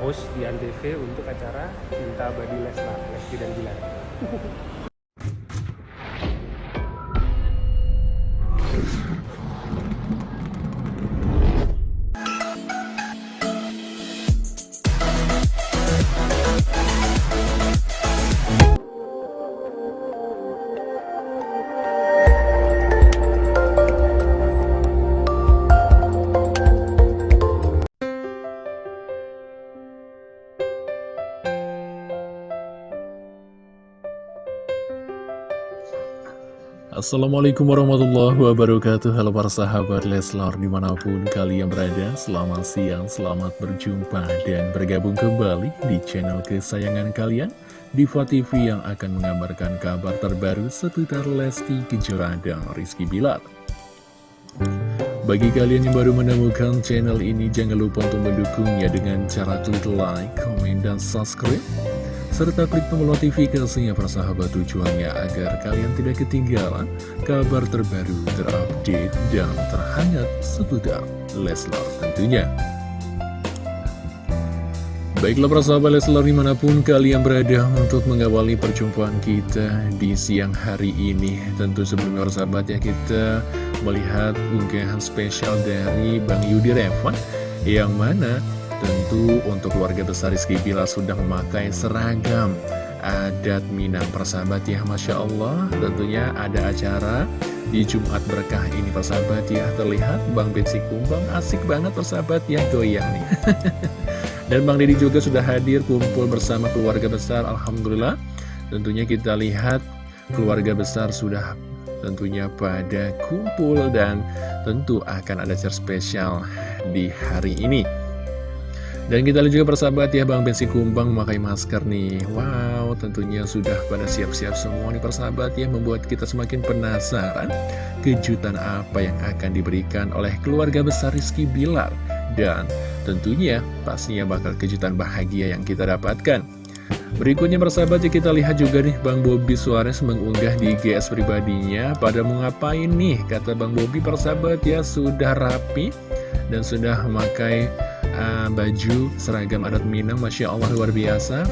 host di Antv untuk acara Cinta Abadi Leslar, Lesti dan Gilang. Assalamualaikum warahmatullahi wabarakatuh. Halo para sahabat Leslar di mana pun kalian berada Selamat siang, selamat berjumpa dan bergabung kembali di channel kesayangan kalian Diva TV yang akan mengabarkan kabar terbaru seputar Lesti Kejora dan Rizky Bilar. Bagi kalian yang baru menemukan channel ini jangan lupa untuk mendukungnya dengan cara klik like, komen, dan subscribe serta klik tombol notifikasinya persahabat tujuannya agar kalian tidak ketinggalan kabar terbaru, terupdate, dan terhangat seputar Leslar tentunya. Baiklah persahabat Leslar di mana pun kalian berada untuk mengawali perjumpaan kita di siang hari ini Tentu sebelumnya persahabat ya kita melihat unggahan spesial dari Bang Yudi Revan Yang mana Tentu untuk keluarga besar Rizky Bila sudah memakai seragam adat Minang. Persahabat ya Masya Allah tentunya ada acara di Jumat Berkah ini. Persahabat ya Terlihat Bang Betsy Kumbang asik banget persahabat ya goyang nih. Dan Bang Deddy juga sudah hadir kumpul bersama keluarga besar Alhamdulillah. Tentunya kita lihat keluarga besar sudah tentunya pada kumpul dan tentu akan ada acara spesial di hari ini dan kita lihat juga persahabat ya Bang Bensi Kumbang memakai masker nih. Wow tentunya sudah pada siap-siap semua nih persahabat ya Membuat kita semakin penasaran Kejutan apa yang akan diberikan oleh keluarga besar Rizky Bilar. Dan tentunya pastinya bakal kejutan bahagia yang kita dapatkan. Berikutnya persahabat ya kita lihat juga nih Bang Bobi Suarez mengunggah di GS pribadinya Pada mau ngapain nih? Kata Bang Bobi persahabat ya sudah rapi Dan sudah memakai uh, baju seragam adat Minang Masya Allah luar biasa.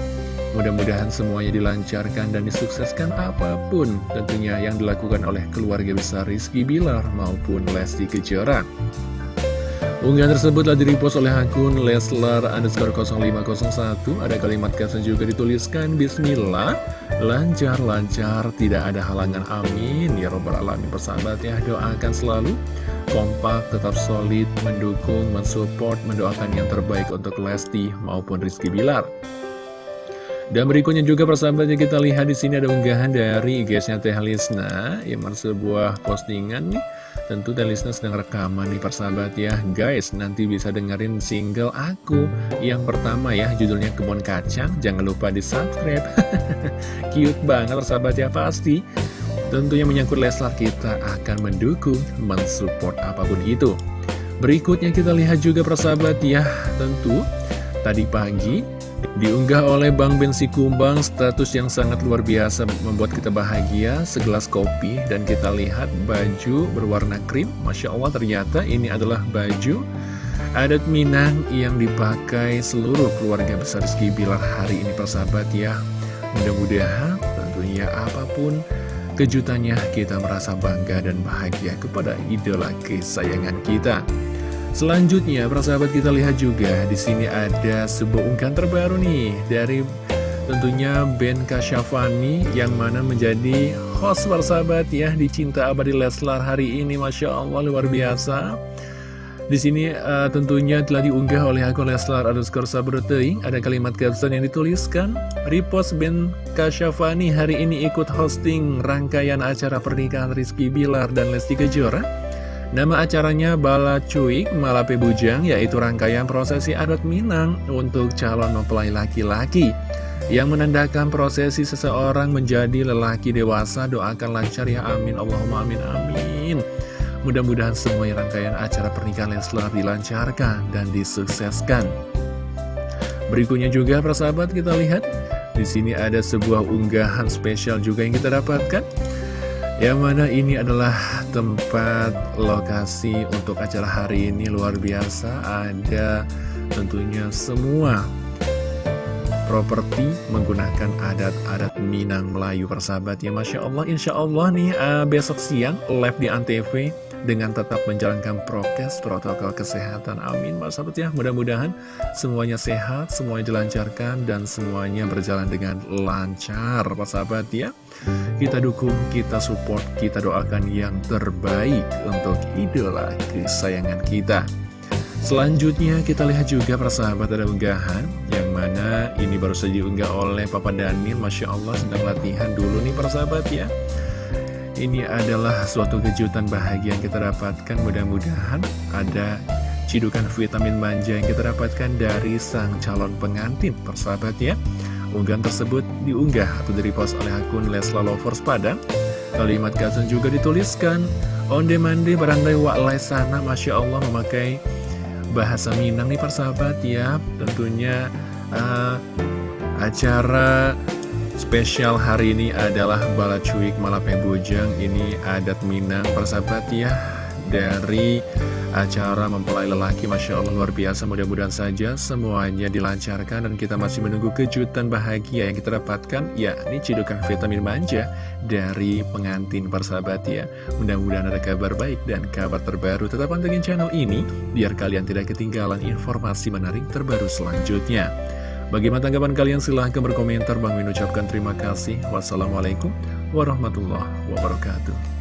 Mudah-mudahan semuanya dilancarkan dan disukseskan apa pun tentunya yang dilakukan oleh keluarga besar Rizky Bilar maupun Lesti Kejora. Unggahan tersebut telah direpost oleh akun Leslar underscore 0501 Ada kalimat caption juga dituliskan Bismillah Lancar-lancar tidak ada halangan amin. Ya robbal alamin persahabat ya Doakan selalu kompak, tetap solid, mendukung, mensupport, mendoakan yang terbaik untuk Lesti maupun Rizky Bilar. Dan berikutnya juga persahabatnya kita lihat di sini ada unggahan dari IG-nya Teh Lisna yang sebuah postingan nih. Tentu Teh Lisna sedang rekaman nih persahabat ya. Guys, nanti bisa dengerin single aku yang pertama ya, judulnya Kebun Kacang. Jangan lupa di-subscribe. Cute banget persahabat ya pasti. Tentunya menyangkut Leslar kita akan mendukung, mensupport apa pun itu. Berikutnya kita lihat juga persahabat ya, tentu tadi pagi diunggah oleh Bang Bensi Kumbang status yang sangat luar biasa membuat kita bahagia, segelas kopi dan kita lihat baju berwarna krim. Masya Allah ternyata ini adalah baju adat Minang yang dipakai seluruh keluarga besar Rizky Bilar hari ini persahabat ya. Mudah-mudahan tentunya apa pun Kejutannya kita merasa bangga dan bahagia kepada idola kesayangan kita. Selanjutnya, persahabat kita lihat juga di sini ada sebuah unggahan terbaru nih dari tentunya Ben Kasyafani yang mana menjadi host persahabat ya di Cinta Abadi Leslar hari ini Masya Allah luar biasa di sini uh, tentunya telah diunggah oleh akun Leslar underscore Sabroteing. Ada kalimat caption yang dituliskan, Repost Ben Kasyafani hari ini ikut hosting rangkaian acara pernikahan Rizky Bilar dan Lesti Kejora. Nama acaranya Bala Cuik Malape Bujang, yaitu rangkaian prosesi adat Minang untuk calon mempelai laki-laki. Yang menandakan prosesi seseorang menjadi lelaki dewasa, doakan lancar ya amin, Allahumma amin amin. Mudah-mudahan semua rangkaian acara pernikahan Leslar dilancarkan dan disukseskan. Berikutnya juga persahabat kita lihat di sini ada sebuah unggahan spesial juga yang kita dapatkan. Yang mana ini adalah tempat lokasi untuk acara hari ini luar biasa Ada tentunya semua properti menggunakan adat-adat Minang Melayu persahabat ya Masya Allah Insya Allah nih uh, besok siang live di Antv dengan tetap menjalankan prokes protokol kesehatan. Amin. Persahabat ya mudah-mudahan semuanya sehat semuanya dilancarkan dan semuanya berjalan dengan lancar. Persahabat ya. Kita dukung, kita support, kita doakan yang terbaik untuk idola kesayangan kita. Selanjutnya kita lihat juga persahabat ada unggahan Yang mana ini baru saja diunggah oleh Papa Daniel. Masya Allah sedang latihan dulu nih persahabat ya Ini adalah suatu kejutan bahagia yang kita dapatkan. Mudah-mudahan ada cidukan vitamin manja yang kita dapatkan dari sang calon pengantin persahabat ya Unggahan tersebut diunggah atau direpost oleh akun Lesla Lovers Padang. Kalimat caption juga dituliskan Onde mande barandai wa'lai sana Masya Allah memakai bahasa Minang nih persahabat ya. Tentunya uh, acara spesial hari ini adalah Balacuik Malape Bujang Ini adat Minang persahabat ya Dari acara mempelai lelaki. Masya Allah luar biasa. Mudah-mudahan saja semuanya dilancarkan dan kita masih menunggu kejutan bahagia yang kita dapatkan ya ini cidukan vitamin manja dari pengantin persahabat ya. Mudah-mudahan ada kabar baik dan kabar terbaru. Tetap pantengin channel ini biar kalian tidak ketinggalan informasi menarik terbaru selanjutnya Bagaimana tanggapan kalian? Silahkan berkomentar. Bang Min ucapkan terima kasih. Wassalamualaikum warahmatullahi wabarakatuh.